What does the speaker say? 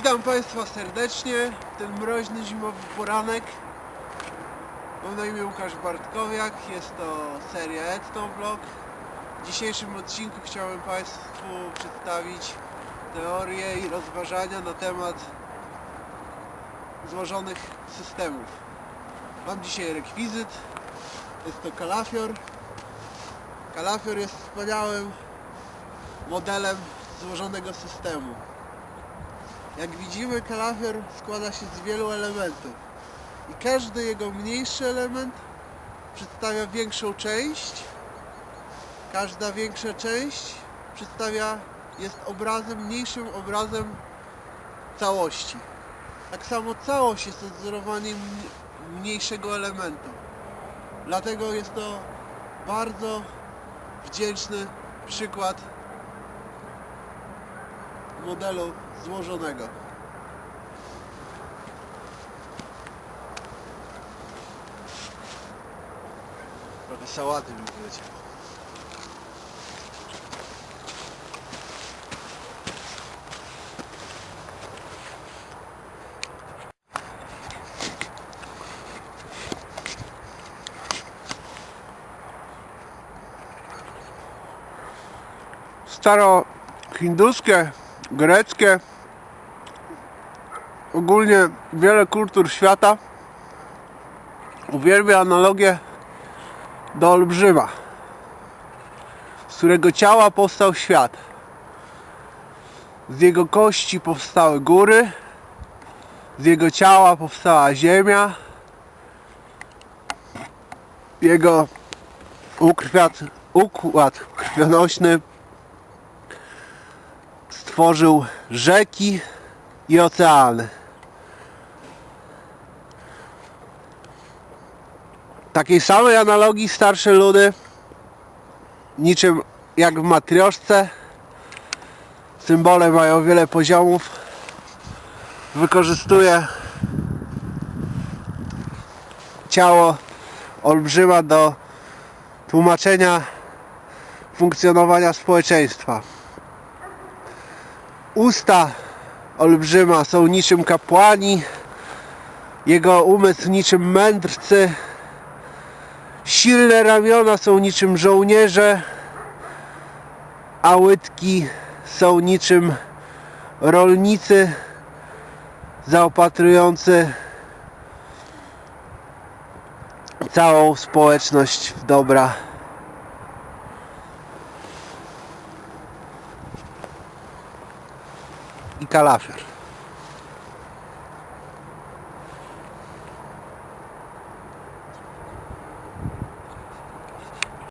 Witam Państwa serdecznie. Ten mroźny zimowy poranek. Mam na imię Łukasz Bartkowiak. Jest to seria Edstone Vlog. W dzisiejszym odcinku chciałem Państwu przedstawić teorie i rozważania na temat złożonych systemów. Mam dzisiaj rekwizyt. Jest to kalafior. Kalafior jest wspaniałym modelem złożonego systemu. Jak widzimy, kalafior składa się z wielu elementów i każdy jego mniejszy element przedstawia większą część. Każda większa część przedstawia, jest obrazem, mniejszym obrazem całości. Tak samo całość jest odzorowaniem mniejszego elementu. Dlatego jest to bardzo wdzięczny przykład modelu złożonego. Trochę sałaty mi wyleciało. Staro-hinduskie, greckie, ogólnie wiele kultur świata. Uwielbia analogię do olbrzyma, z którego ciała powstał świat. Z jego kości powstały góry, z jego ciała powstała ziemia, jego układ krwionośny stworzył rzeki i oceany. Takiej samej analogii starsze ludy, niczym jak w matrioszce, symbole mają wiele poziomów, wykorzystuje ciało olbrzyma do tłumaczenia funkcjonowania społeczeństwa. Usta olbrzyma są niczym kapłani, jego umysł niczym mędrcy, silne ramiona są niczym żołnierze, a łydki są niczym rolnicy zaopatrujący całą społeczność w dobra. I kalafior.